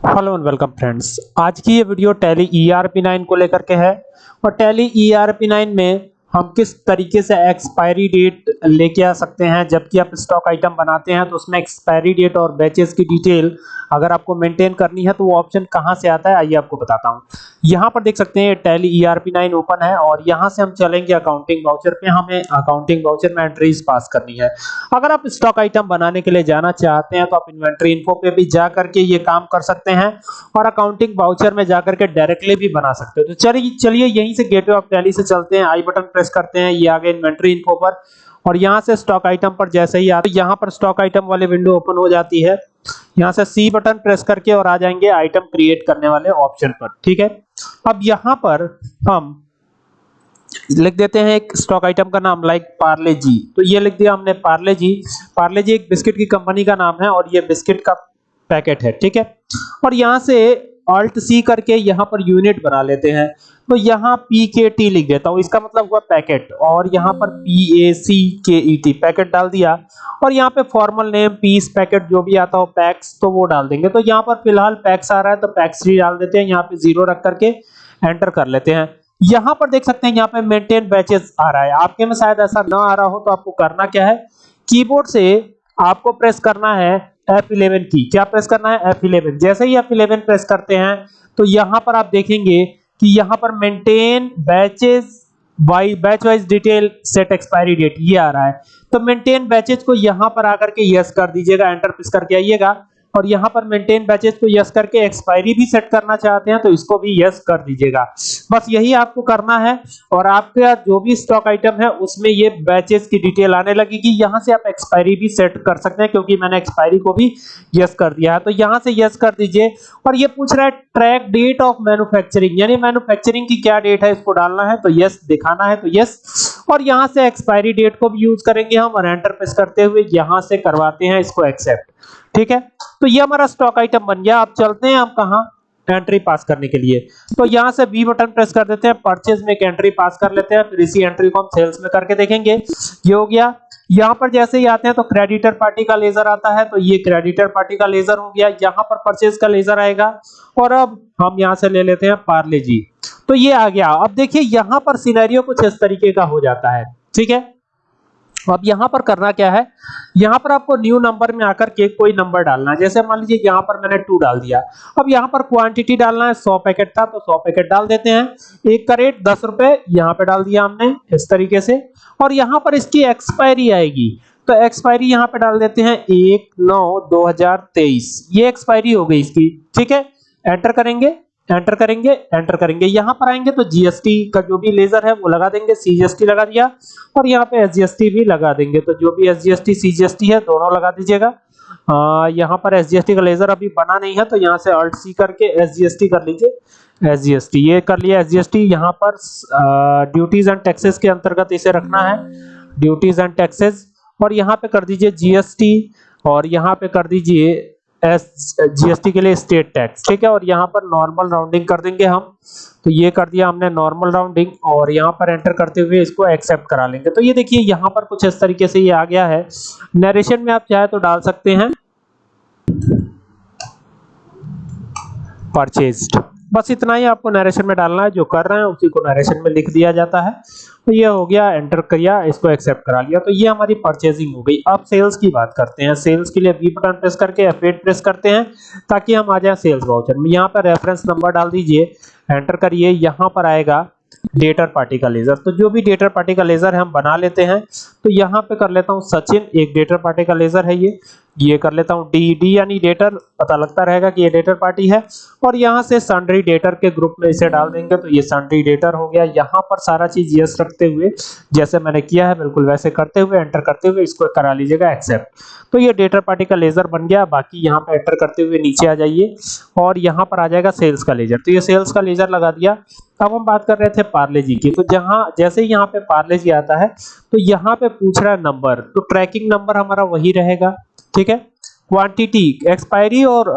Hello and welcome friends. आज की ये वीडियो टैली ERP9 को लेकर के है और टैली ERP9 में हम किस तरीके से एक्सपायरी डेट लेके आ सकते हैं? जबकि आप स्टॉक आइटम बनाते हैं तो उसमें एक्सपायरी डेट और बैचेस की डिटेल अगर आपको मेंटेन करनी है तो वो ऑप्शन कहाँ से आता है? आइए आपको बताता हूँ। यहाँ पर देख सकते हैं टैली ERP9 ओपन है और यहाँ से हम चलेंगे अकाउंटिंग वाउचर पे। हमें अकाउंटिंग वाउचर में एंट्रीज पास करनी है। अगर आप स्टॉक आइटम बनाने के लिए जाना चाहते हैं तो आप इन्वेंट्री इन्फो पे भी जा करके ये काम कर सकते हैं और अकाउंटिंग वाउचर में जाकर के डायरेक्टली भी बना सकते हो। तो चलिए चलिए यहीं से गेटवे ऑफ़ टैली से चलते हैं। आई बटन प्रेस करते हैं, ये आगे इन्वेंट्री इन्फो पर। और यहाँ से स्टॉक आइटम पर जैसे ही आते, यहाँ पर स्टॉक आइटम वाले विंडो ओपन हो जाती है। यहाँ से सी बटन प्रेस करके और आ जाएँगे आइटम क्रिएट करने वाले ऑप्शन पर, ठीक है? अब यहाँ पर हम लिख देते हैं एक स्टॉक आइटम का नाम लाइक पार्ले जी तो ये लिख दिया हमने पार्ले जी पार्ले जी एक बिस्किट की कंपनी का नाम है और ये बिस्किट का पैकेट है, ठीक है? और यहाँ से ऑल्ट सी करके यहाँ पर यूनिट बना लेते हैं। तो यहाँ पी के टी लिख देता हूँ। इसका मतलब हुआ पैकेट। और यहाँ पर पी ए सी के ई टी पैकेट डाल दिया। और यहाँ पे फॉर्मल नेम पीस पैकेट जो भी आता हो पैक्स तो वो डाल देंगे। तो यहाँ पर फ़िलहाल पैक्स आ रहा है तो पैक्स ही डाल देते हैं। यहाँ पे ज़ीरो रख करके एंटर कर लेते हैं। यहाँ पर देख सकते हैं, यहाँ पे मेंटेन बैचेस आ रहा है। आपके में शायद ऐसा ना आ रहा हो तो आपको करना क्या है? कीबोर्ड से आपको प्रेस करना है F11 की। क्या प्रेस करना है? F11 जैसे ही F11 प्रेस करते हैं तो यहाँ पर आप देखेंगे कि यहाँ पर maintain batches by batch wise detail set expiry date ये आ रहा है। तो मेंटेन बैचेज को यहाँ पर आकर के यस कर दीजिएगा एंटर प्रेस करके आइएगा। और यहाँ पर मेंटेन बैचेस को यस करके एक्सपायरी भी सेट करना चाहते हैं तो इसको भी यस कर दीजिएगा। बस यही आपको करना है और आपका जो भी स्टॉक आइटम है, उसमें ये बैचेस की डिटेल आने लगेगी। यहाँ से आप एक्सपायरी भी सेट कर सकते हैं, क्योंकि मैंने एक्सपायरी को भी यस कर दिया है। तो यहाँ से यस कर दीजिए। और ये पूछ रहा है ट्रैक डेट ऑफ़ मैन्युफैक्चरिंग यानी मैन्युफैक्चरिंग की क्या डेट है, इसको डालना है तो यस दिखाना है तो यस और यहाँ से एक्सपायरी डेट को भी यूज़ करेंगे हम और एंटर प्रेस करते हुए यहाँ से करवाते हैं, इसको एक्सेप्ट ठीक है? तो ये हमारा स्टॉक आइटम बन गया। अब चलते हैं हम कहाँ? एंट्री पास करने के लिए। तो यहाँ से बी बटन प्रेस कर देते हैं परचेज में एक एंट्री पास कर लेते हैं, फिर इसी एंट्री को हम सेल्स में करके देखेंगे। ये हो गया। यहाँ पर जैसे ही आते हैं तो क्रेडिटर पार्टी का लेजर आता है तो ये क्रेडिटर पार्टी का लेजर हो गया। यहाँ पर परचेज का लेजर आएगा। और अब हम यहाँ से ले लेते हैं पार्ले जी तो ये आ गया। अब देखिए, यहाँ पर सिनेरियो कुछ इस तरीके का हो जाता है। ठीक है? अब यहाँ पर करना क्या है? यहाँ पर आपको न्यू नंबर में आकर के कोई नंबर डालना है। जैसे मान लीजिए यहाँ पर मैंने टू डाल दिया। अब यहाँ पर क्वांटिटी डालना है 100 पैकेट था तो 100 पैकेट डाल देते हैं। एक का रेट दस रुपए, यहाँ पे डाल दिया हमने इस तरीके से। और यहाँ पर इसकी एक्सपायरी आएगी। तो एक्सपायरी यहाँ पे डाल देते हैं एक नौ दो हज़ार तेईस। ये एक्सपायरी हो गई इसकी। ठीक है? एंटर करेंगे। एंटर करेंगे एंटर करेंगे यहाँ पर आएँगे तो जीएसटी का जो भी लेजर है वो लगा देंगे सीजीएसटी लगा दिया और यहाँ पे एसजीएसटी भी लगा देंगे तो जो भी एसजीएसटी सीजीएसटी है दोनों लगा दीजिएगा यहाँ पर एसजीएसटी का लेजर अभी बना नहीं है तो यहाँ से अल्ट सी करके एसजीएसटी कर लीजिए एसजीएसटी ये कर लिया एसजीएसटी यहाँ पर ड्यूटीज़ एंड टैक्सेस के अंतर्गत इसे रखना है ड्यूटीज़ एंड टैक्सेस और यहाँ पे कर दीजिए जीएसटी और यहाँ पे कर दीजिए एस जीएसटी के लिए स्टेट टैक्स, ठीक है? और यहाँ पर नॉर्मल राउंडिंग कर देंगे हम। तो ये कर दिया हमने नॉर्मल राउंडिंग और यहाँ पर एंटर करते हुए इसको एक्सेप्ट करा लेंगे। तो ये देखिए, यहाँ पर कुछ इस तरीके से ये आ गया है। नरेशन में आप चाहे तो डाल सकते हैं। परचेज्ड बस इतना ही आपको नरेशन में डालना है, जो कर रहे हैं, उसी को नरेशन में लिख दिया जाता है। तो ये हो गया एंटर किया, इसको एक्सेप्ट करा लिया। तो ये हमारी परचेजिंग हो गई। अब सेल्स की बात करते हैं। सेल्स के लिए बी बटन प्रेस करके F8 प्रेस करते हैं, ताकि हम आ जाए सेल्स वाउचर में। यहाँ पर रेफरेंस नंबर डाल दीजिए। एंटर करिए। यहाँ पर आएगा डेटर पार्टी का लेजर तो जो भी डेटर पार्टी का लेजर हम बना लेते हैं तो यहाँ पे कर लेता हूँ सचिन। एक डेटर पार्टी का लेजर है ये। ये कर लेता हूँ। डी डी यानी डेटर पता लगता रहेगा कि ये डेटर पार्टी है। और यहाँ से सन्ड्री डेटर के ग्रुप में इसे डाल देंगे तो ये सन्ड्री डेटर हो गया। यहाँ पर सारा चीज़ यस रखते हुए, जैसे मैंने किया है, बिल्कुल वैसे करते हुए एंटर करते हुए, इसको करा लीजिएगा एक्सेप्ट तो ये डेटर पार्टी का लेजर बन गया। बाकी यहाँ पे एंटर करते हुए नीचे आ जाइए। और यहाँ पर आ जाएगा सेल्स का लेजर तो ये सेल्स का लेजर लगा दिया। अब हम बात कर रहे थे पार्ले जी की। तो जहाँ, जैसे ही यहाँ पे पार्ले जी आता है तो यहाँ पे पूछ रहा है नंबर तो ट्रैकिंग नंबर हमारा वही रहेगा। ठीक है? क्वांटिटी एक्सपायरी और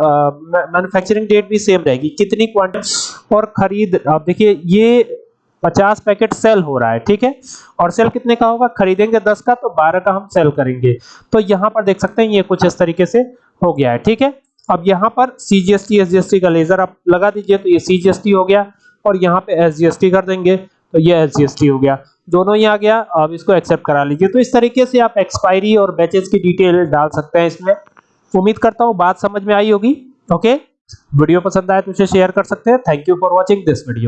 मैन्युफैक्चरिंग डेट भी सेम रहेगी। कितनी क्वांटिटी और खरीद आप देखिए, ये 50 पैकेट सेल हो रहा है, ठीक है? और सेल कितने का होगा? खरीदेंगे 10 का तो 12 का हम सेल करेंगे। तो यहाँ पर देख सकते हैं, ये कुछ इस तरीके से हो गया है, ठीक है? अब यहाँ पर सीजीएसटी एसजीएसटी का लेजर आप लगा दीजिए तो ये सीजीएसटी हो गया और यहाँ पे एसजीएसटी कर देंगे। तो ये टी हो गया। दोनों ही आ गया अब इसको एक्सेप्ट करा लीजिए। तो इस तरीके से आप एक्सपायरी और बैचेस की डिटेल डाल सकते हैं इसमें। उम्मीद करता हूँ बात समझ में आई होगी। ओके वीडियो पसंद आए तो उसे शेयर कर सकते हैं। Thank you for watching this video